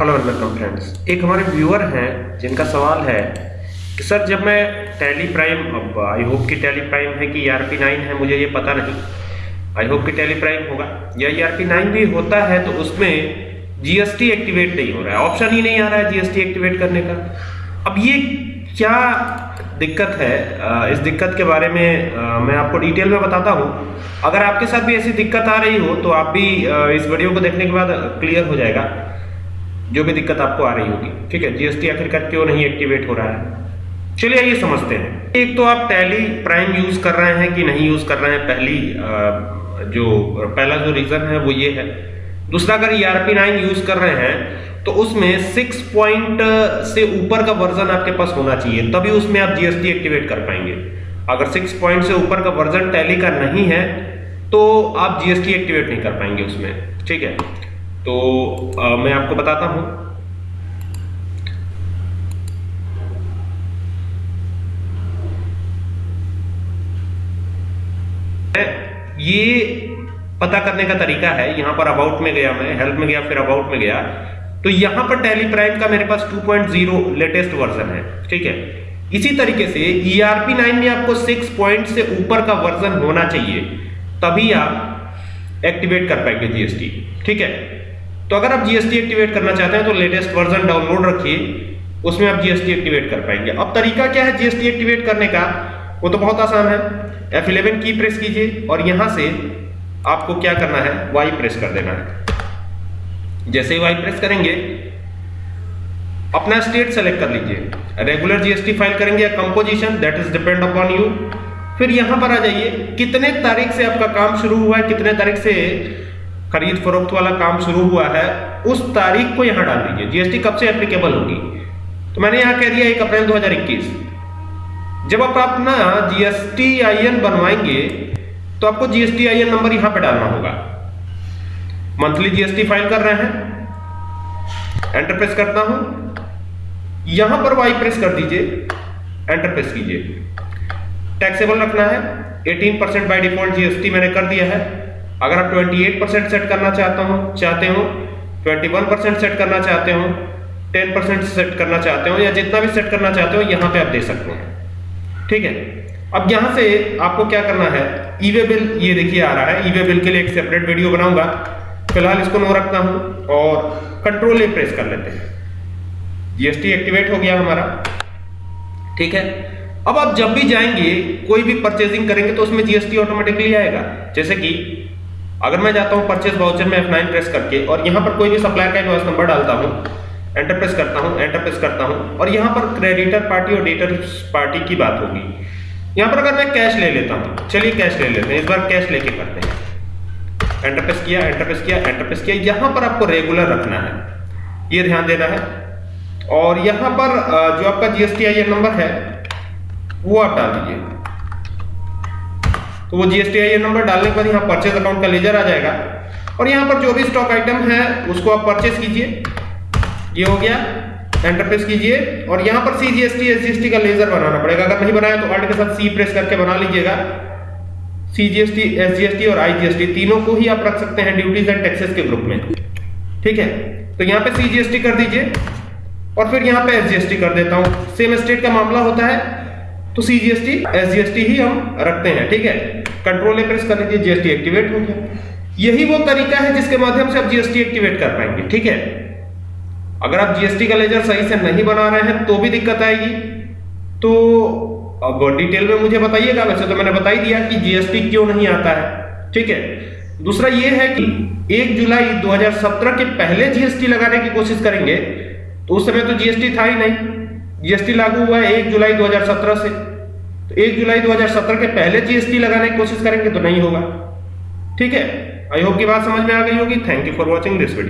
Hello and welcome friends एक हमारे viewer हैं, जिनका सवाल है कि, सर, जब मैं टैली प्राइम अब आई होप कि टैली प्राइम है कि आर पी नाइन है, मुझे ये पता नहीं। आई होप कि टैली प्राइम होगा। या आर पी नाइन भी होता है तो उसमें जीएसटी एक्टिवेट नहीं हो रहा है। ऑप्शन ही नहीं आ रहा है जीएसटी एक्टिवेट करने का। अब ये क्या दिक्कत है? इस दिक्कत के बारे में मैं आपको डिटेल में बताता हूँ। अगर आपके साथ भी ऐसी दिक्कत आ रही हो तो आप भी इस वीडियो को देखने के बाद क्लियर हो जाएगा। जो भी दिक्कत आपको आ रही होगी। ठीक है जीएसटी आखिरकार क्यों नहीं एक्टिवेट हो रहा है? चलिए आइए समझते हैं। एक तो आप टैली प्राइम यूज़ कर रहे हैं कि नहीं यूज़ कर रहे हैं? पहली जो, पहला जो रीजन है वो ये है। दूसरा, अगर ईआरपी नाइन यूज़ कर रहे हैं तो उसमें सिक्स पॉइंट से ऊपर का वर्जन आपके पास होना चाहिए, तभी उसमें आप जीएसटी एक्टिवेट कर पाएँगे। अगर सिक्स पॉइंट से ऊपर का वर्जन टैली का नहीं है तो आप जीएसटी एक्टिवेट नहीं कर पाएँगे उसमें। ठीक है? तो आ, मैं आपको बताता हूँ। ये पता करने का तरीका है यहाँ पर अबाउट में गया मैं हेल्प में गया फिर अबाउट में गया। तो यहाँ पर टैली प्राइम का मेरे पास 2.0 लेटेस्ट वर्जन है ठीक है? इसी तरीके से ERP 9 में आपको 6 पॉइंट से ऊपर का वर्जन होना चाहिए तभी आप एक्टिवेट कर पाएँगे जीएसटी ठीक है? तो अगर आप जीएसटी एक्टिवेट करना चाहते हैं तो लेटेस्ट वर्जन डाउनलोड रखिए। उसमें आप जीएसटी एक्टिवेट कर पाएँगे। अब तरीका क्या है जीएसटी एक्टिवेट करने का? वो तो बहुत आसान है। F11 की प्रेस कीजिए और यहाँ से आपको क्या करना है? वाई प्रेस कर देना है। जैसे ही वाई प्रेस करेंगे, अपना स्टेट सेलेक्ट कर लीजिए। रेगुलर जीएसटी फ़ाइल करेंगे या composition that is depend upon you फिर यहाँ पर आ जाइए, कितने तारीख से आपका काम शुरू हुआ है, कितने तारीख से खरीद फरोख्त वाला काम शुरू हुआ है, उस तारीख को यहाँ डाल दीजिए। जीएसटी कब से एप्लीकेबल होगी? तो मैंने यहाँ कह दिया एक अप्रैल 2021 जब आप अपना जीएसटी आईएन बनवाएँगे तो आपको जीएसटी आईएन नंबर यहाँ पे डालना होगा। मंथली जीएसटी फ़ाइल कर रहे हैं। एंटर प्रेस करता हूँ। यहाँ पर वाई प्रेस कर दीजिए। एंटर प्रेस कीजिए। टैक्सेबल रखना है। 18 परसेंट बाई डिफ़ॉल्ट जीएसटी मैंने कर दिया है। अगर आप 28 परसेंट सेट करना चाहता हूँ, चाहते हो 21 परसेंट सेट करना चाहते हो 10 परसेंट सेट करना चाहते हो, या जितना भी सेट करना चाहते हो, यहाँ पे आप दे सकते हैं। ठीक है? अब यहाँ से आपको क्या करना है? ईवे बिल, ये देखिए आ रहा है। ईवे बिल के लिए एक सेपरेट वीडियो बनाऊँगा। फ़िलहाल इसको नो रखता हूँ और कंट्रोल ए प्रेस कर लेते हैं। जीएसटी एक्टिवेट हो गया हमारा। ठीक है? अब आप जब भी जाएँगे, कोई भी परचेजिंग करेंगे तो उसमें जीएसटी ऑटोमेटिकली आएगा। जैसे कि अगर मैं जाता हूँ परचेज वाउचर में F9 प्रेस करके और यहाँ पर कोई भी सप्लायर का इनवॉइस नंबर डालता हूँ एंटर प्रेस करता हूँ एंटर प्रेस करता हूँ, और यहाँ पर क्रेडिटर पार्टी और डेटर पार्टी की बात होगी। यहाँ पर अगर मैं कैश ले लेता हूँ, चलिए कैश ले लेते हैं, इस बार कैश लेके करते हैं। एंटर प्रेस किया एंटर प्रेस किया एंटर प्रेस किया, यहाँ पर आपको रेगुलर रखना है। ये ध्यान देना है। और यहाँ पर जो आपका जीएसटी आई नंबर है, वो आप डाल दीजिए। तो वो जीएसटी आई नंबर डालने के बाद यहाँ परचेज अकाउंट का लेजर आ जाएगा और यहाँ पर जो भी स्टॉक आइटम है उसको आप परचेज कीजिए ये हो गया एंटर प्रेस कीजिए और यहाँ पर सी जीएसटी एस का लेजर बनाना पड़ेगा अगर नहीं बनाया तो आर्ट के साथ सी प्रेस करके बना लीजिएगा सी जीएसटी एस जीएसटी और आई जीएसटी तीनों को ही आप रख सकते हैं ड्यूटीज़ एंड टैक्सेस के ग्रुप में ठीक है तो यहाँ पे सी जीएसटी कर दीजिए और फिर यहाँ पे एस जीएसटी कर देता हूँ सेम स्टेट का मामला होता है तो सी जीएसटी एस जीएसटी ही हम रखते हैं ठीक है कंट्रोल ए प्रेस कर लीजिए जीएसटी एक्टिवेट हो गया। यही वो तरीका है जिसके माध्यम से आप जीएसटी एक्टिवेट कर पाएँगे, ठीक है? अगर आप जीएसटी का लेजर सही से नहीं बना रहे हैं तो भी दिक्कत आएगी। तो अब डिटेल में मुझे बताइएगा, वैसे तो मैंने बता ही दिया कि जीएसटी क्यों नहीं आता है, ठीक है? दूसरा ये है कि 1 जुलाई 2017 के पहले जीएसटी लगाने की कोशिश करेंगे तो उस समय तो जीएसटी था ही नहीं। जीएसटी लागू हुआ है 1 जुलाई 2017 से। तो एक जुलाई 2017 के पहले जीएसटी लगाने की कोशिश करेंगे तो नहीं होगा। ठीक है? आई होप की बात समझ में आ गई होगी। Thank you for watching this video